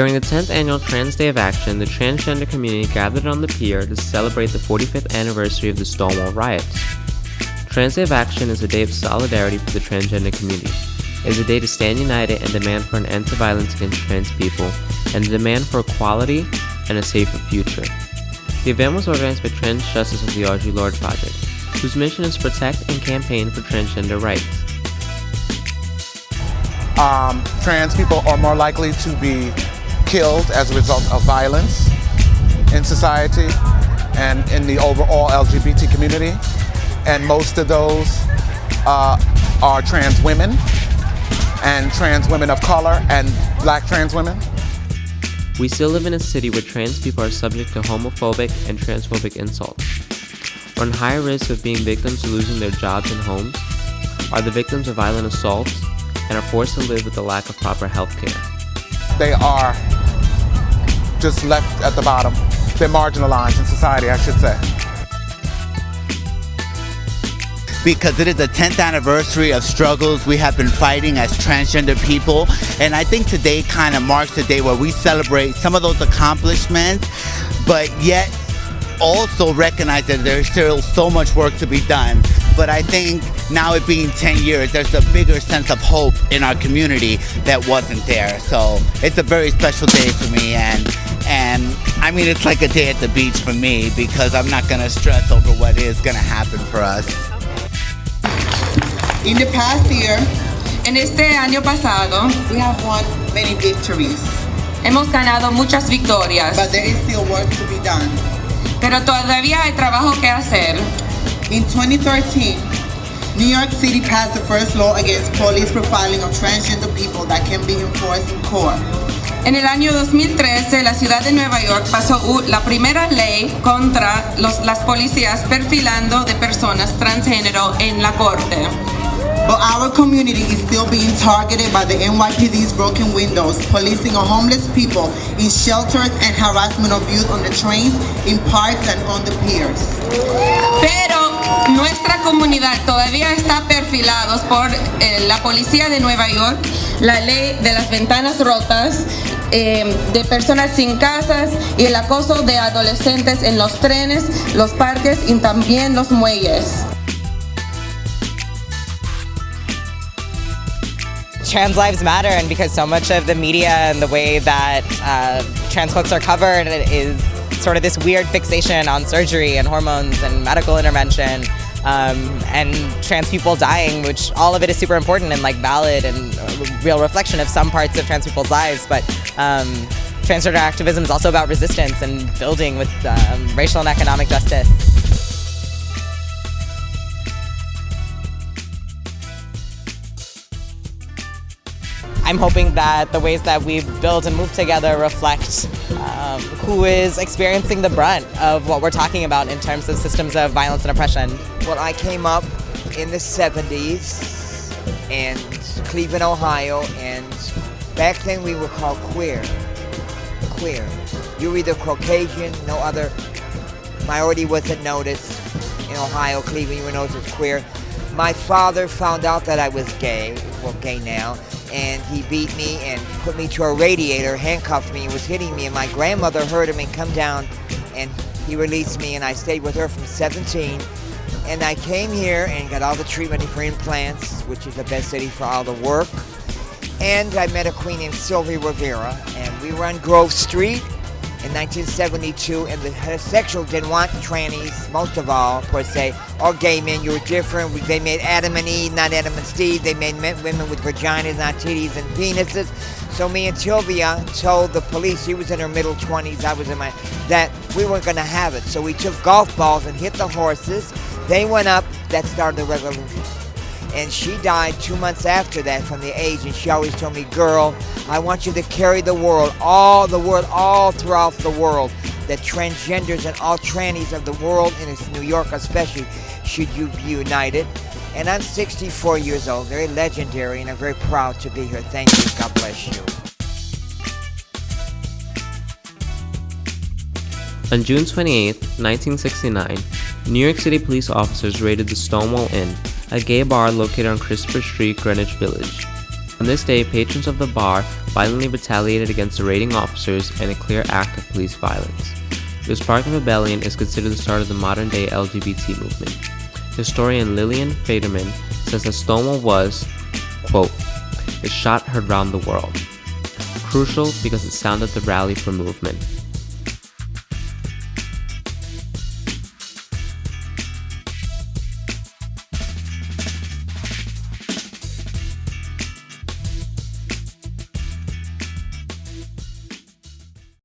During the 10th annual Trans Day of Action, the transgender community gathered on the pier to celebrate the 45th anniversary of the Stonewall riots. Trans Day of Action is a day of solidarity for the transgender community. It is a day to stand united and demand for an end to violence against trans people and the demand for equality and a safer future. The event was organized by Trans Justice of the Audre Lorde Project, whose mission is to protect and campaign for transgender rights. Um, trans people are more likely to be killed as a result of violence in society and in the overall LGBT community. And most of those uh, are trans women and trans women of color and black trans women. We still live in a city where trans people are subject to homophobic and transphobic insults, are in higher risk of being victims of losing their jobs and homes, are the victims of violent assaults, and are forced to live with the lack of proper health care. They are just left at the bottom. They're marginalized in society, I should say. because it is the 10th anniversary of struggles we have been fighting as transgender people. And I think today kind of marks the day where we celebrate some of those accomplishments, but yet also recognize that there's still so much work to be done. But I think now it being 10 years, there's a bigger sense of hope in our community that wasn't there. So it's a very special day for me and and I mean it's like a day at the beach for me because I'm not gonna stress over what is gonna happen for us. In the past year, En este año pasado we have won many victories, hemos ganado muchas victorias, but there is still work to be done. pero todavía hay trabajo que hacer. In 2013, New York City passed the first law against police profiling of transgender people that can be enforced in court. En el año 2013, la ciudad de Nueva York pasó la primera ley contra los- las policías perfilando de personas transgénero en la corte. But our community is still being targeted by the NYPD's broken windows, policing on homeless people in shelters and harassment of youth on the trains, in parks and on the piers. Pero nuestra comunidad todavía está perfilados por eh, la policía de Nueva York, la ley de las ventanas rotas, eh, de personas sin casas y el acoso de adolescentes en los trenes, los parques y también los muelles. trans lives matter and because so much of the media and the way that uh, trans folks are covered is sort of this weird fixation on surgery and hormones and medical intervention um, and trans people dying which all of it is super important and like valid and real reflection of some parts of trans people's lives but um, transgender activism is also about resistance and building with um, racial and economic justice I'm hoping that the ways that we build and move together reflect um, who is experiencing the brunt of what we're talking about in terms of systems of violence and oppression. Well, I came up in the 70s in Cleveland, Ohio, and back then we were called queer. Queer. You were either Caucasian, no other minority wasn't noticed. In Ohio, Cleveland, you were noticed as queer. My father found out that I was gay, well, gay now, and he beat me and put me to a radiator, handcuffed me, was hitting me. And my grandmother heard him and come down, and he released me, and I stayed with her from 17. And I came here and got all the treatment for implants, which is the best city for all the work. And I met a queen named Sylvia Rivera, and we were on Grove Street in 1972, and the heterosexual didn't want trannies, most of all, per se, or gay men. You were different. They made Adam and Eve, not Adam and Steve. They made men, women with vaginas, not titties and penises. So me and Sylvia told the police, she was in her middle 20s, I was in my, that we weren't going to have it. So we took golf balls and hit the horses. They went up. That started the revolution. And she died two months after that from the age. And she always told me, girl, I want you to carry the world, all the world, all throughout the world, that transgenders and all trannies of the world, and New York especially, should you be united. And I'm 64 years old, very legendary, and I'm very proud to be here. Thank you. God bless you. On June 28, 1969, New York City police officers raided the Stonewall Inn, a gay bar located on Christopher Street, Greenwich Village. On this day, patrons of the bar violently retaliated against the raiding officers in a clear act of police violence. The spark of Rebellion is considered the start of the modern day LGBT movement. Historian Lillian Faderman says that Stonewall was, quote, the shot heard round the world. Crucial because it sounded the rally for movement.